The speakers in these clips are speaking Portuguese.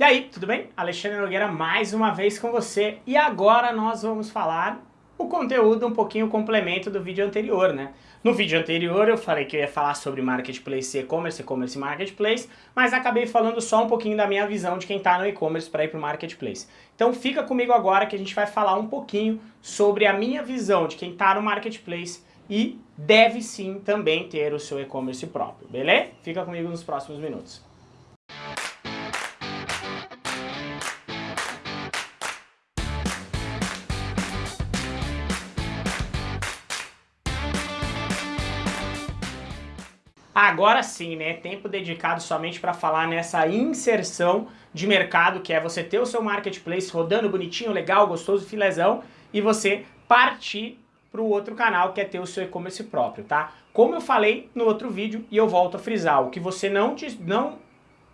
E aí, tudo bem? Alexandre Nogueira mais uma vez com você e agora nós vamos falar o conteúdo um pouquinho complemento do vídeo anterior, né? No vídeo anterior eu falei que eu ia falar sobre Marketplace e-commerce, e-commerce e Marketplace, mas acabei falando só um pouquinho da minha visão de quem está no e-commerce para ir para o Marketplace. Então fica comigo agora que a gente vai falar um pouquinho sobre a minha visão de quem está no Marketplace e deve sim também ter o seu e-commerce próprio, beleza? Fica comigo nos próximos minutos. Agora sim, né? Tempo dedicado somente para falar nessa inserção de mercado, que é você ter o seu marketplace rodando bonitinho, legal, gostoso, filezão, e você partir para o outro canal, que é ter o seu e-commerce próprio, tá? Como eu falei no outro vídeo, e eu volto a frisar, o que você não, te, não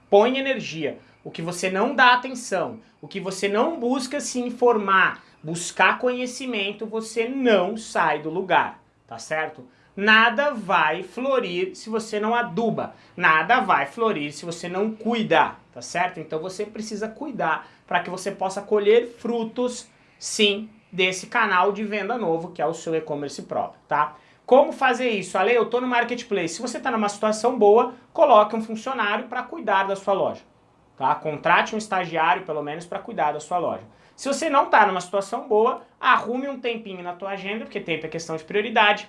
põe energia, o que você não dá atenção, o que você não busca se informar, buscar conhecimento, você não sai do lugar, tá certo? Nada vai florir se você não aduba. Nada vai florir se você não cuidar, tá certo? Então você precisa cuidar para que você possa colher frutos, sim, desse canal de venda novo, que é o seu e-commerce próprio, tá? Como fazer isso? Ale, eu estou no Marketplace. Se você está numa situação boa, coloque um funcionário para cuidar da sua loja. Tá? Contrate um estagiário, pelo menos, para cuidar da sua loja. Se você não está numa situação boa, arrume um tempinho na tua agenda, porque tempo é questão de prioridade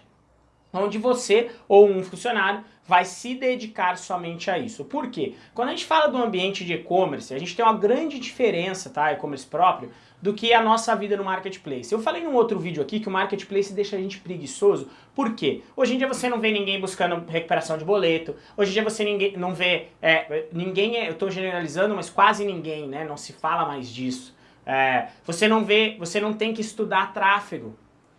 onde você ou um funcionário vai se dedicar somente a isso. Por quê? Quando a gente fala do ambiente de e-commerce, a gente tem uma grande diferença, tá, e-commerce próprio, do que a nossa vida no marketplace. Eu falei num outro vídeo aqui que o marketplace deixa a gente preguiçoso. Por quê? Hoje em dia você não vê ninguém buscando recuperação de boleto, hoje em dia você ninguém, não vê, é, ninguém, é, eu estou generalizando, mas quase ninguém, né, não se fala mais disso. É, você não vê, você não tem que estudar tráfego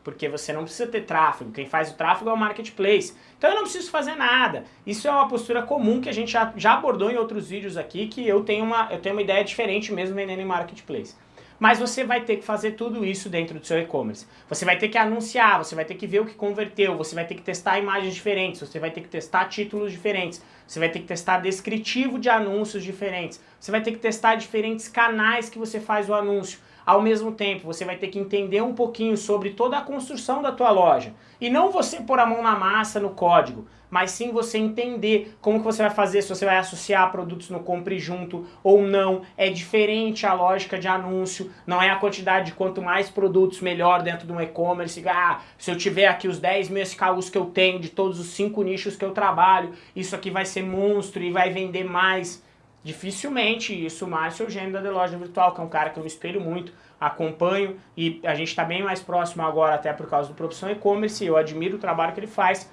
porque você não precisa ter tráfego, quem faz o tráfego é o marketplace. Então eu não preciso fazer nada. Isso é uma postura comum que a gente já, já abordou em outros vídeos aqui, que eu tenho, uma, eu tenho uma ideia diferente mesmo vendendo em marketplace. Mas você vai ter que fazer tudo isso dentro do seu e-commerce. Você vai ter que anunciar, você vai ter que ver o que converteu, você vai ter que testar imagens diferentes, você vai ter que testar títulos diferentes, você vai ter que testar descritivo de anúncios diferentes, você vai ter que testar diferentes canais que você faz o anúncio. Ao mesmo tempo, você vai ter que entender um pouquinho sobre toda a construção da tua loja. E não você pôr a mão na massa no código, mas sim você entender como que você vai fazer, se você vai associar produtos no compre junto ou não. É diferente a lógica de anúncio, não é a quantidade de quanto mais produtos melhor dentro de um e-commerce. Ah, se eu tiver aqui os 10 mil SKUs que eu tenho, de todos os 5 nichos que eu trabalho, isso aqui vai ser monstro e vai vender mais. Dificilmente isso o Márcio Eugênio da The Loja Virtual, que é um cara que eu me espelho muito, acompanho e a gente está bem mais próximo agora até por causa do Profissão E-Commerce, eu admiro o trabalho que ele faz.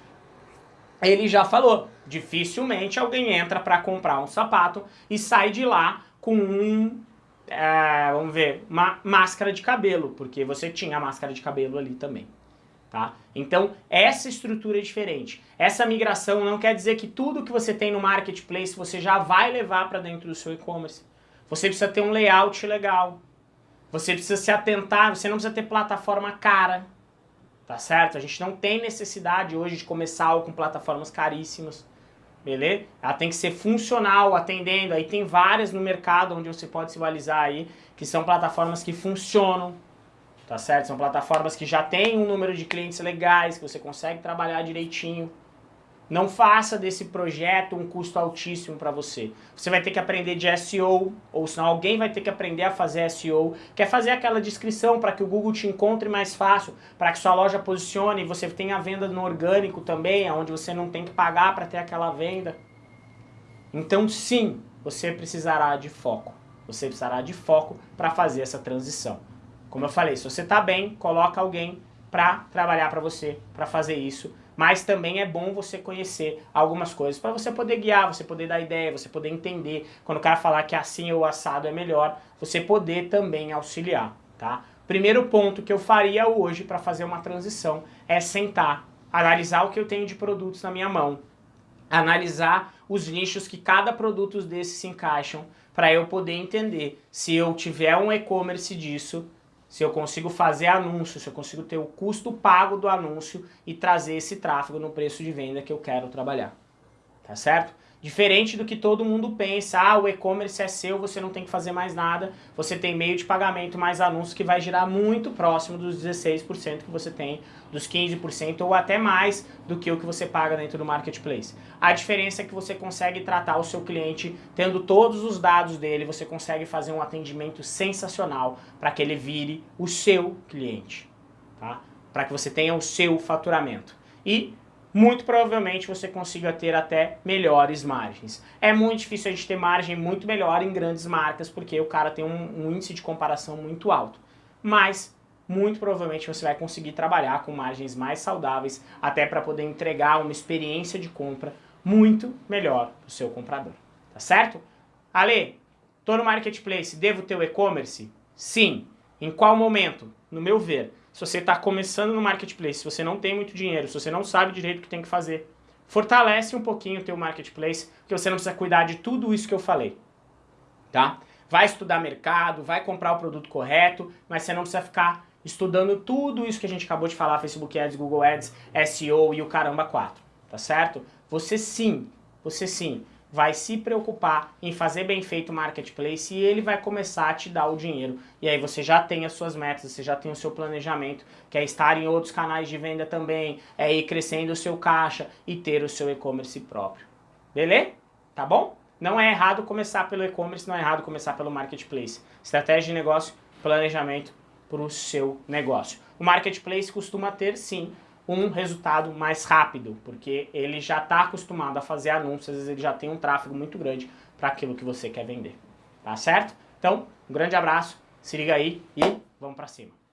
Ele já falou, dificilmente alguém entra para comprar um sapato e sai de lá com um, é, vamos ver, uma máscara de cabelo, porque você tinha a máscara de cabelo ali também. Tá? Então, essa estrutura é diferente. Essa migração não quer dizer que tudo que você tem no marketplace você já vai levar para dentro do seu e-commerce. Você precisa ter um layout legal. Você precisa se atentar, você não precisa ter plataforma cara. Tá certo? A gente não tem necessidade hoje de começar com plataformas caríssimas. Beleza? Ela tem que ser funcional, atendendo. Aí tem várias no mercado onde você pode se balizar aí, que são plataformas que funcionam, tá certo? São plataformas que já têm um número de clientes legais, que você consegue trabalhar direitinho. Não faça desse projeto um custo altíssimo para você. Você vai ter que aprender de SEO, ou senão alguém vai ter que aprender a fazer SEO. Quer fazer aquela descrição para que o Google te encontre mais fácil, para que sua loja posicione e você tenha venda no orgânico também, onde você não tem que pagar para ter aquela venda. Então sim, você precisará de foco. Você precisará de foco para fazer essa transição. Como eu falei, se você está bem, coloca alguém para trabalhar para você, para fazer isso. Mas também é bom você conhecer algumas coisas para você poder guiar, você poder dar ideia, você poder entender. Quando o cara falar que assim ou assado é melhor, você poder também auxiliar, tá? Primeiro ponto que eu faria hoje para fazer uma transição é sentar, analisar o que eu tenho de produtos na minha mão, analisar os nichos que cada produto desses se encaixam, para eu poder entender se eu tiver um e-commerce disso, se eu consigo fazer anúncio, se eu consigo ter o custo pago do anúncio e trazer esse tráfego no preço de venda que eu quero trabalhar. Tá certo? Diferente do que todo mundo pensa, ah, o e-commerce é seu, você não tem que fazer mais nada, você tem meio de pagamento mais anúncios que vai girar muito próximo dos 16% que você tem, dos 15% ou até mais do que o que você paga dentro do marketplace. A diferença é que você consegue tratar o seu cliente tendo todos os dados dele, você consegue fazer um atendimento sensacional para que ele vire o seu cliente, tá? Para que você tenha o seu faturamento. E muito provavelmente você consiga ter até melhores margens. É muito difícil a gente ter margem muito melhor em grandes marcas, porque o cara tem um, um índice de comparação muito alto. Mas, muito provavelmente você vai conseguir trabalhar com margens mais saudáveis, até para poder entregar uma experiência de compra muito melhor para o seu comprador. Tá certo? Ale, tô no Marketplace, devo ter o e-commerce? Sim. Em qual momento? No meu ver, se você está começando no marketplace, se você não tem muito dinheiro, se você não sabe direito o que tem que fazer, fortalece um pouquinho o teu marketplace, porque você não precisa cuidar de tudo isso que eu falei, tá? Vai estudar mercado, vai comprar o produto correto, mas você não precisa ficar estudando tudo isso que a gente acabou de falar, Facebook Ads, Google Ads, SEO e o caramba 4, tá certo? Você sim, você sim, vai se preocupar em fazer bem feito o marketplace e ele vai começar a te dar o dinheiro. E aí você já tem as suas metas, você já tem o seu planejamento, que é estar em outros canais de venda também, é ir crescendo o seu caixa e ter o seu e-commerce próprio. Beleza? Tá bom? Não é errado começar pelo e-commerce, não é errado começar pelo marketplace. Estratégia de negócio, planejamento para o seu negócio. O marketplace costuma ter, sim, um resultado mais rápido, porque ele já está acostumado a fazer anúncios, ele já tem um tráfego muito grande para aquilo que você quer vender. Tá certo? Então, um grande abraço, se liga aí e vamos para cima.